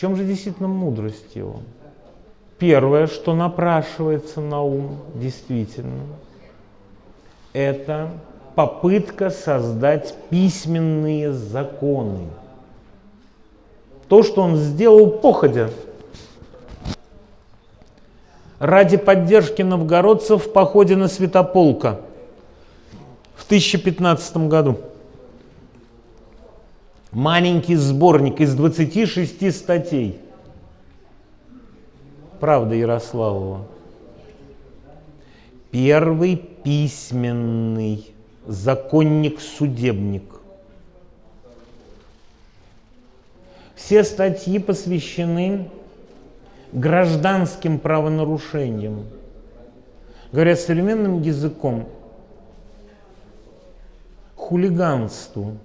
чем же действительно мудрость его? Первое, что напрашивается на ум, действительно, это попытка создать письменные законы. То, что он сделал походя, ради поддержки новгородцев в походе на Святополка в 1015 году. Маленький сборник из 26 статей. Правда Ярославова. Первый письменный законник-судебник. Все статьи посвящены гражданским правонарушениям. Говорят современным языком, хулиганству.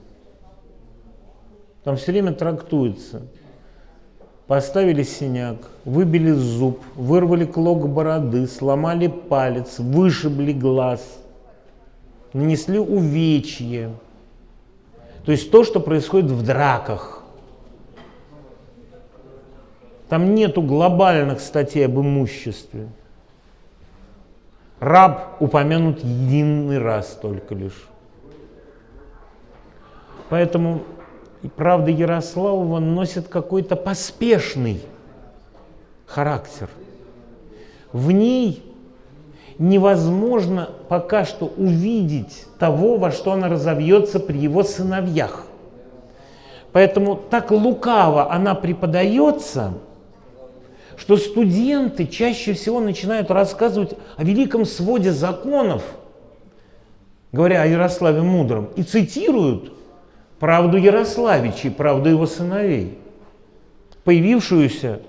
Там все время трактуется. Поставили синяк, выбили зуб, вырвали клок бороды, сломали палец, вышибли глаз, нанесли увечье. То есть то, что происходит в драках. Там нету глобальных статей об имуществе. Раб упомянут единый раз только лишь. Поэтому правда Ярославова носит какой-то поспешный характер. В ней невозможно пока что увидеть того, во что она разовьется при его сыновьях. Поэтому так лукаво она преподается, что студенты чаще всего начинают рассказывать о великом своде законов, говоря о Ярославе Мудром, и цитируют правду Ярославичей, правду его сыновей, появившуюся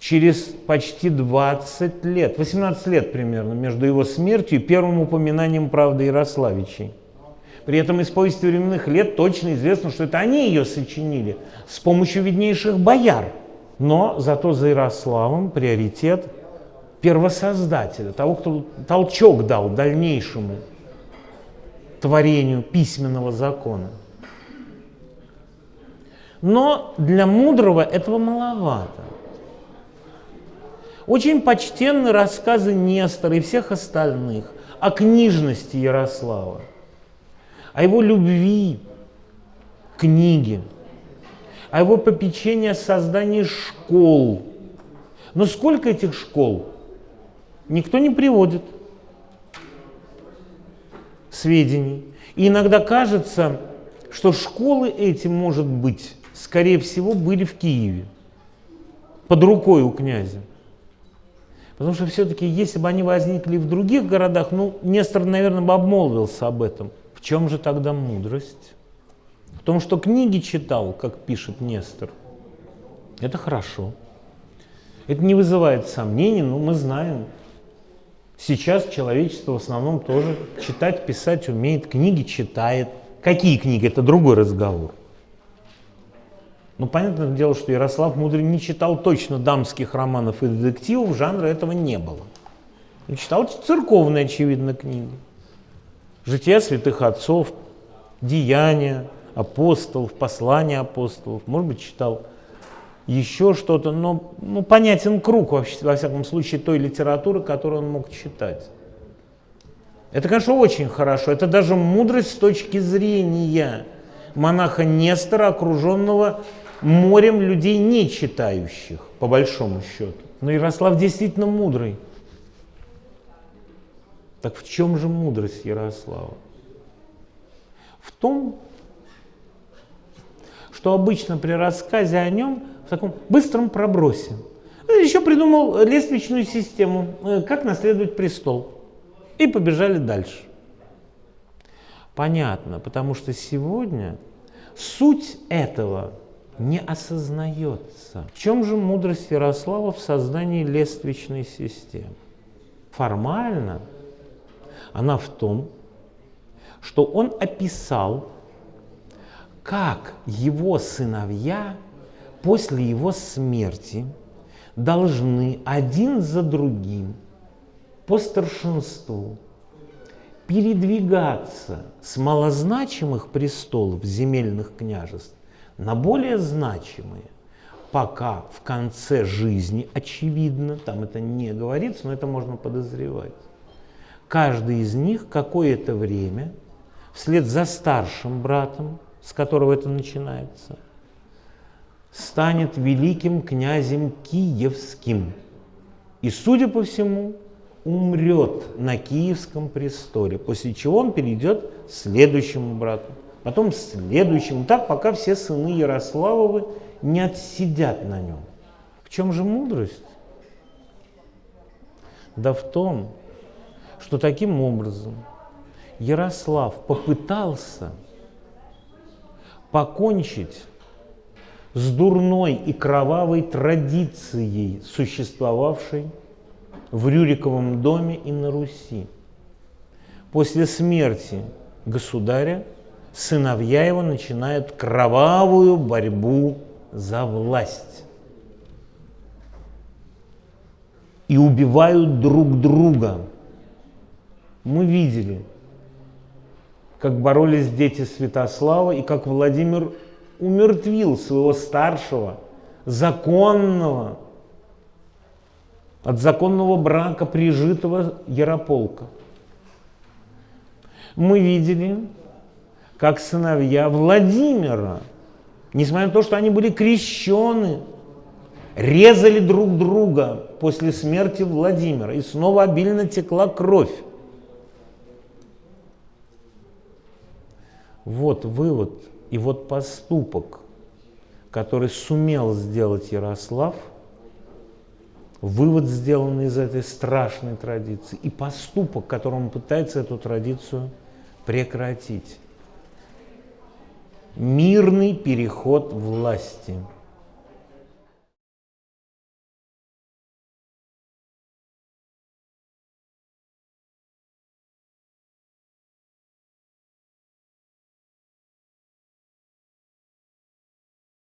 через почти 20 лет, 18 лет примерно, между его смертью и первым упоминанием правды Ярославичей. При этом из повести временных лет точно известно, что это они ее сочинили с помощью виднейших бояр – но зато за Ярославом приоритет первосоздателя, того, кто толчок дал дальнейшему творению письменного закона. Но для мудрого этого маловато. Очень почтенны рассказы Нестора и всех остальных о книжности Ярослава, о его любви к книге, а его попечение о создании школ. Но сколько этих школ? Никто не приводит сведений. И иногда кажется, что школы эти, может быть, скорее всего, были в Киеве, под рукой у князя. Потому что все-таки, если бы они возникли в других городах, ну, Нестор, наверное, бы обмолвился об этом. В чем же тогда мудрость? В том, что книги читал, как пишет Нестор, это хорошо. Это не вызывает сомнений, но мы знаем, сейчас человечество в основном тоже читать, писать умеет, книги читает. Какие книги? Это другой разговор. Ну, понятное дело, что Ярослав Мудрый не читал точно дамских романов и детективов, жанра этого не было. Он читал церковные, очевидно, книги. Жития святых отцов, деяния, апостолов, послания апостолов, может быть, читал еще что-то, но ну, понятен круг, вообще, во всяком случае, той литературы, которую он мог читать. Это, конечно, очень хорошо. Это даже мудрость с точки зрения монаха Нестора, окруженного морем людей, не читающих, по большому счету. Но Ярослав действительно мудрый. Так в чем же мудрость Ярослава? В том, что обычно при рассказе о нем в таком быстром пробросе. Еще придумал лестничную систему, э, как наследовать престол. И побежали дальше. Понятно, потому что сегодня суть этого не осознается. В чем же мудрость Ярослава в создании лествичной системы? Формально она в том, что он описал как его сыновья после его смерти должны один за другим по старшинству передвигаться с малозначимых престолов земельных княжеств на более значимые. Пока в конце жизни, очевидно, там это не говорится, но это можно подозревать, каждый из них какое-то время вслед за старшим братом, с которого это начинается, станет великим князем Киевским. И, судя по всему, умрет на Киевском престоле, после чего он перейдет следующему брату, потом следующему, так пока все сыны Ярославовы не отсидят на нем. В чем же мудрость? Да в том, что таким образом Ярослав попытался покончить с дурной и кровавой традицией, существовавшей в Рюриковом доме и на Руси. После смерти государя сыновья его начинают кровавую борьбу за власть и убивают друг друга. Мы видели, как боролись дети Святослава и как Владимир умертвил своего старшего, законного, от законного брака прижитого Ярополка. Мы видели, как сыновья Владимира, несмотря на то, что они были крещены, резали друг друга после смерти Владимира, и снова обильно текла кровь. Вот вывод и вот поступок, который сумел сделать Ярослав, вывод, сделанный из этой страшной традиции, и поступок, которым он пытается эту традицию прекратить. Мирный переход власти –